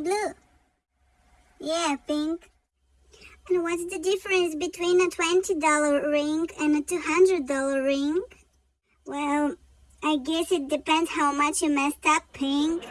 Blue. Yeah, Pink. And what's the difference between a $20 ring and a $200 ring? Well, I guess it depends how much you messed up, Pink.